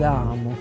la amo.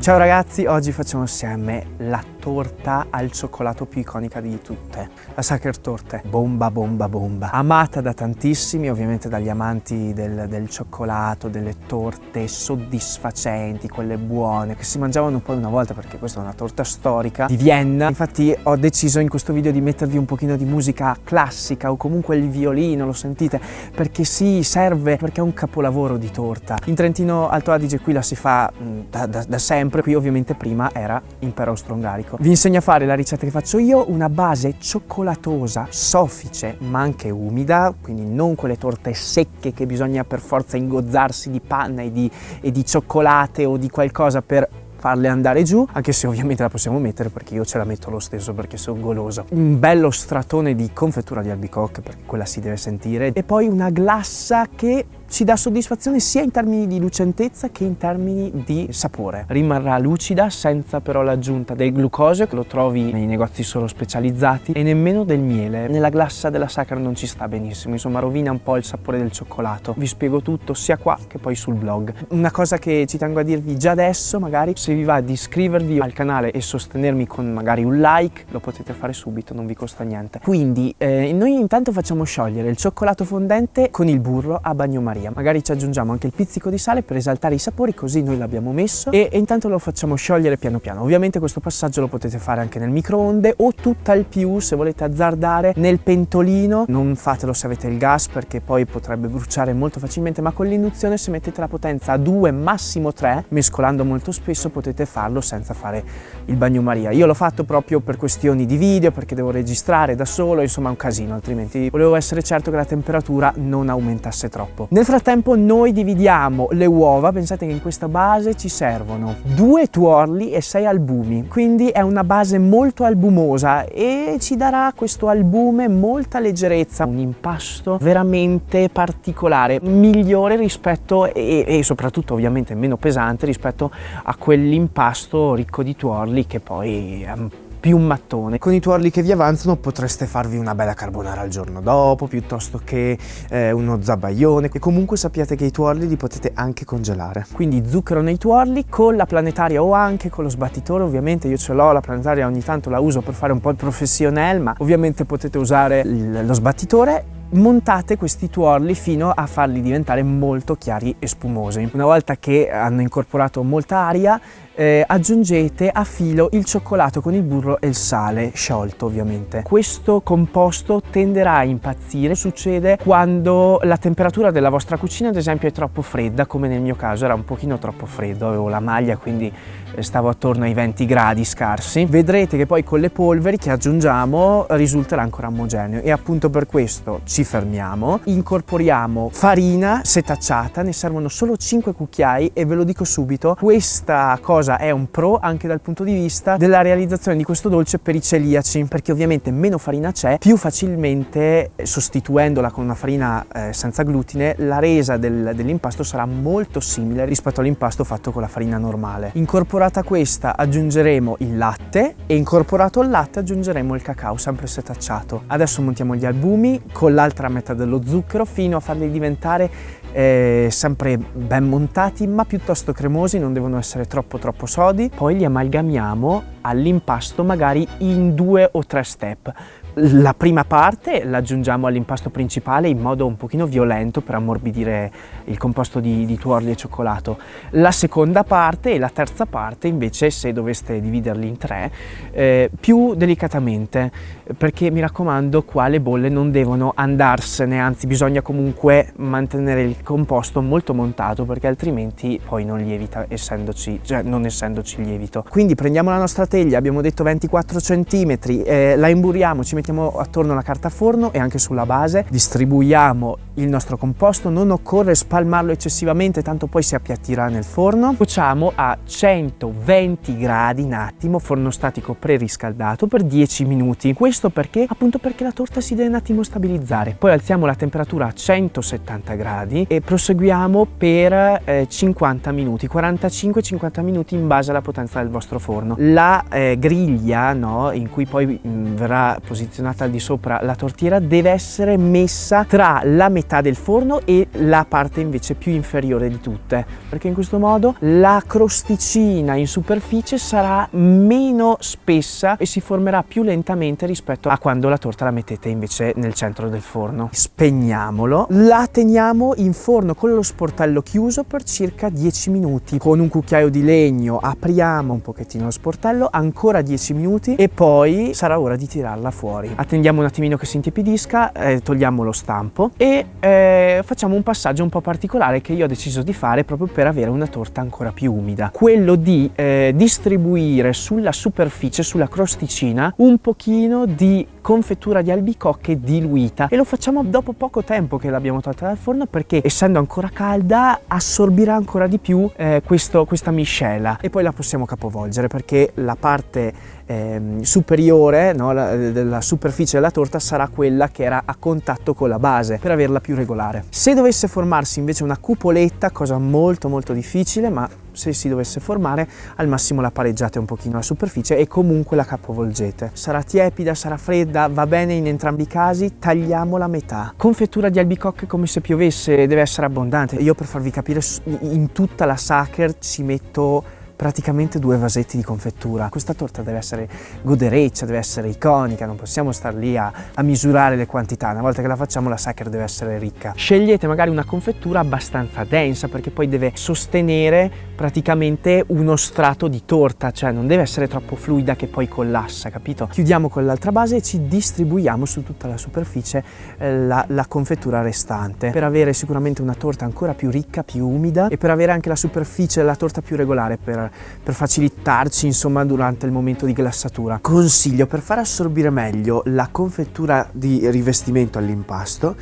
Ciao ragazzi, oggi facciamo assieme la torta al cioccolato più iconica di tutte, la Sacher Torte, bomba bomba bomba, amata da tantissimi, ovviamente dagli amanti del, del, cioccolato, delle torte soddisfacenti, quelle buone, che si mangiavano poi una volta perché questa è una torta storica di Vienna, infatti ho deciso in questo video di mettervi un pochino di musica classica o comunque il violino, lo sentite, perché si serve, perché è un capolavoro di torta. In Trentino Alto Adige qui la si fa mm, da, da, da sempre, qui ovviamente prima era impero austro-ungarico. Vi insegno a fare la ricetta che faccio io, una base cioccolatosa, soffice ma anche umida, quindi non quelle torte secche che bisogna per forza ingozzarsi di panna e di, e di cioccolate o di qualcosa per farle andare giù, anche se ovviamente la possiamo mettere perché io ce la metto lo stesso perché sono goloso. Un bello stratone di confettura di albicocche perché quella si deve sentire e poi una glassa che ci dà soddisfazione sia in termini di lucentezza che in termini di sapore. Rimarrà lucida senza però l'aggiunta del glucosio che lo trovi nei negozi solo specializzati e nemmeno del miele. Nella glassa della sacra non ci sta benissimo, insomma rovina un po' il sapore del cioccolato. Vi spiego tutto sia qua che poi sul blog. Una cosa che ci tengo a dirvi già adesso magari se vi va di iscrivervi al canale e sostenermi con magari un like lo potete fare subito, non vi costa niente. Quindi eh, noi intanto facciamo sciogliere il cioccolato fondente con il burro a bagnomaria Maria. Magari ci aggiungiamo anche il pizzico di sale per esaltare i sapori, così noi l'abbiamo messo e, e, intanto lo facciamo sciogliere piano piano. Ovviamente questo passaggio lo potete fare anche nel microonde o tutt'al più se volete azzardare nel pentolino. Non fatelo se avete il gas perché poi potrebbe bruciare molto facilmente, ma con l'induzione se mettete la potenza a 2, massimo 3, mescolando molto spesso potete farlo senza fare il bagnomaria. Io l'ho fatto proprio per questioni di video, perché devo registrare da solo, insomma è un casino, altrimenti volevo essere certo che la temperatura non aumentasse troppo. Nel frattempo noi dividiamo le uova, pensate che in questa base ci servono due tuorli e sei albumi, quindi è una base molto albumosa e ci darà questo albume molta leggerezza, un impasto veramente particolare, migliore rispetto e, e soprattutto ovviamente meno pesante rispetto a quell'impasto ricco di tuorli che poi è un più mattone. Con i tuorli che vi avanzano potreste farvi una bella carbonara al giorno dopo, piuttosto che eh, uno zabaione. E comunque sappiate che i tuorli li potete anche congelare. Quindi zucchero nei tuorli, con la planetaria o anche con lo sbattitore, ovviamente io ce l'ho, la planetaria ogni tanto la uso per fare un po' il professional, ma ovviamente potete usare lo sbattitore montate questi tuorli fino a farli diventare molto chiari e spumosi. Una volta che hanno incorporato molta aria eh, aggiungete a filo il cioccolato con il burro e il sale, sciolto ovviamente. Questo composto tenderà a impazzire, succede quando la temperatura della vostra cucina ad esempio è troppo fredda, come nel mio caso era un pochino troppo freddo, avevo la maglia quindi eh, stavo attorno ai 20 gradi scarsi. Vedrete che poi con le polveri che aggiungiamo risulterà ancora omogeneo e appunto per questo ci fermiamo, incorporiamo farina setacciata, ne servono solo 5 cucchiai e ve lo dico subito, questa cosa è un pro anche dal punto di vista della realizzazione di questo dolce per i celiaci perché ovviamente meno farina c'è più facilmente sostituendola con una farina eh, senza glutine la resa del, dell'impasto sarà molto simile rispetto all'impasto fatto con la farina normale. Incorporata questa aggiungeremo il latte e incorporato il latte aggiungeremo il cacao sempre setacciato. Adesso montiamo gli albumi con l'altra metà dello zucchero fino a farli diventare eh, sempre ben montati ma piuttosto cremosi, non devono essere troppo troppo sodi. Poi li amalgamiamo all'impasto magari in due o tre step. La prima parte l'aggiungiamo all'impasto principale in modo un pochino violento per ammorbidire il composto di, di, tuorli e cioccolato. La seconda parte e la terza parte invece se doveste dividerli in tre eh, più delicatamente perché mi raccomando qua le bolle non devono andarsene anzi bisogna comunque mantenere il composto molto montato perché altrimenti poi non lievita essendoci, cioè non essendoci lievito. Quindi prendiamo la nostra teglia, abbiamo detto 24 cm, eh, la imburiamo, ci mettiamo mettiamo attorno la carta forno e anche sulla base, distribuiamo il nostro composto, non occorre spalmarlo eccessivamente tanto poi si appiattirà nel forno. Cuociamo a 120 gradi un attimo, forno statico preriscaldato per 10 minuti. Questo perché? Appunto perché la torta si deve un attimo stabilizzare. Poi alziamo la temperatura a 170 gradi e proseguiamo per eh, 50 minuti, 45-50 minuti in base alla potenza del vostro forno. La eh, griglia no, in cui poi mh, verrà posizionata al di sopra la tortiera deve essere messa tra la metà metà del forno e la parte invece più inferiore di tutte, perché in questo modo la crosticina in superficie sarà meno spessa e si formerà più lentamente rispetto a quando la torta la mettete invece nel centro del forno. Spegniamolo, la teniamo in forno con lo sportello chiuso per circa 10 minuti. Con un cucchiaio di legno apriamo un pochettino lo sportello, ancora 10 minuti e poi sarà ora di tirarla fuori. Attendiamo un attimino che si intipidisca, eh, togliamo lo stampo e eh, facciamo un passaggio un po' particolare che io ho deciso di fare proprio per avere una torta ancora più umida. Quello di eh, distribuire sulla superficie, sulla crosticina, un pochino di confettura di albicocche diluita. E lo facciamo dopo poco tempo che l'abbiamo tolta dal forno perché essendo ancora calda assorbirà ancora di più eh, questo, questa miscela. E poi la possiamo capovolgere perché la parte eh, superiore no, la, della superficie della torta sarà quella che era a contatto con la base. Per averla più regolare. Se dovesse formarsi invece una cupoletta, cosa molto molto difficile ma se si dovesse formare al massimo la pareggiate un pochino la superficie e comunque la capovolgete. Sarà tiepida, sarà fredda, va bene in entrambi i casi, tagliamola a metà. Confettura di albicocche come se piovesse, deve essere abbondante. Io per farvi capire in tutta la sacher ci metto praticamente due vasetti di confettura. Questa torta deve essere godereccia, deve essere iconica, non possiamo star lì a, a misurare le quantità. Una volta che la facciamo la sacher deve essere ricca. Scegliete magari una confettura abbastanza densa perché poi deve sostenere praticamente uno strato di torta, cioè non deve essere troppo fluida che poi collassa, capito? Chiudiamo con l'altra base e ci distribuiamo su tutta la superficie eh, la, la confettura restante per avere sicuramente una torta ancora più ricca, più umida e per avere anche la superficie della torta più regolare per per, facilitarci insomma durante il momento di glassatura. Consiglio per far assorbire meglio la confettura di rivestimento all'impasto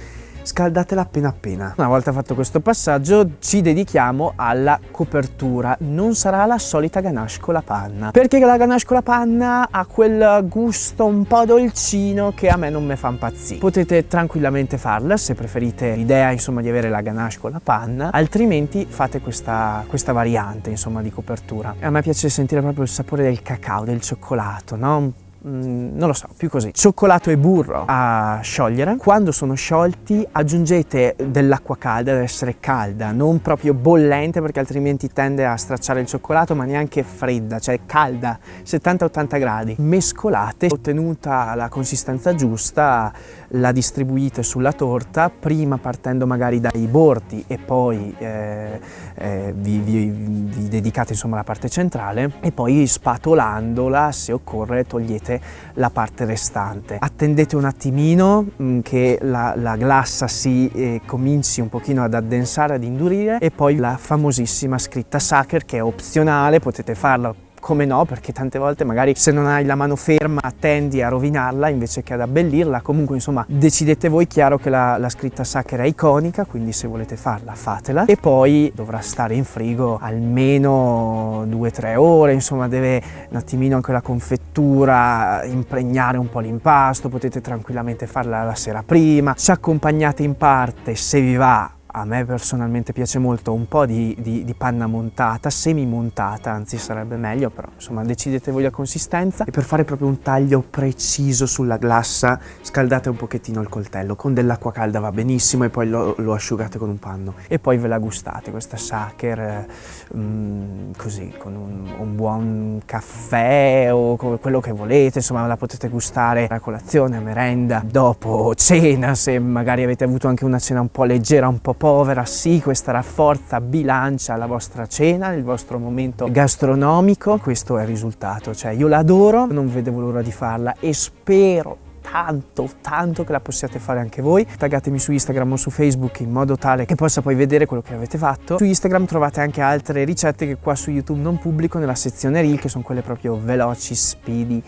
scaldatela appena appena. Una volta fatto questo passaggio ci dedichiamo alla copertura, non sarà la solita ganache con la panna, perché la ganache con la panna ha quel gusto un po' dolcino che a me non mi fa impazzire. Potete tranquillamente farla se preferite l'idea insomma di avere la ganache con la panna, altrimenti fate questa, questa variante insomma di copertura. A me piace sentire proprio il sapore del cacao, del cioccolato, no? Mm, non lo so, più così. Cioccolato e burro a sciogliere. Quando sono sciolti aggiungete dell'acqua calda, deve essere calda, non proprio bollente perché altrimenti tende a stracciare il cioccolato, ma neanche fredda, cioè calda, 70-80 gradi. Mescolate, ottenuta la consistenza giusta, la distribuite sulla torta, prima partendo magari dai bordi e poi eh, eh, vi, vi, vi dedicate insomma alla parte centrale e poi spatolandola, se occorre, togliete la parte restante. Attendete un attimino mm, che la, la, glassa si eh, cominci un pochino ad addensare, ad indurire e poi la famosissima scritta Sacher che è opzionale, potete farla come no, perché tante volte magari se non hai la mano ferma tendi a rovinarla invece che ad abbellirla. Comunque insomma decidete voi, chiaro che la, la scritta Sacher è iconica, quindi se volete farla fatela. E poi dovrà stare in frigo almeno 2-3 ore, insomma deve un attimino anche la confettura impregnare un po' l'impasto, potete tranquillamente farla la sera prima. Ci accompagnate in parte, se vi va, a me personalmente piace molto un po' di, di, di, panna montata, semi montata, anzi sarebbe meglio, però insomma decidete voi la consistenza. E per fare proprio un taglio preciso sulla glassa scaldate un pochettino il coltello, con dell'acqua calda va benissimo e poi lo, lo, asciugate con un panno. E poi ve la gustate, questa sacher mm, così, con un, un, buon caffè o quello che volete, insomma la potete gustare a colazione, a merenda, dopo cena, se magari avete avuto anche una cena un po' leggera, un po' povera, sì, questa rafforza, bilancia la vostra cena, il vostro momento gastronomico, questo è il risultato, cioè io l'adoro, non vedevo l'ora di farla e spero tanto, tanto che la possiate fare anche voi. Taggatemi su Instagram o su Facebook in modo tale che possa poi vedere quello che avete fatto. Su Instagram trovate anche altre ricette che qua su YouTube non pubblico nella sezione Reel, che sono quelle proprio veloci, speedy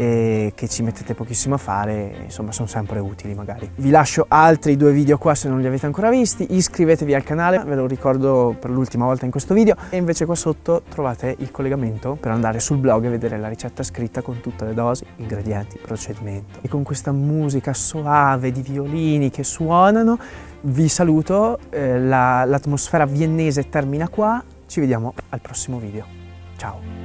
e che ci mettete pochissimo a fare, insomma sono sempre utili magari. Vi lascio altri due video qua se non li avete ancora visti, iscrivetevi al canale, ve lo ricordo per l'ultima volta in questo video e invece qua sotto trovate il collegamento per andare sul blog e vedere la ricetta scritta con tutte le dosi, ingredienti, procedimento. E con questa musica soave di violini che suonano vi saluto, eh, l'atmosfera la, viennese termina qua, ci vediamo al prossimo video. Ciao!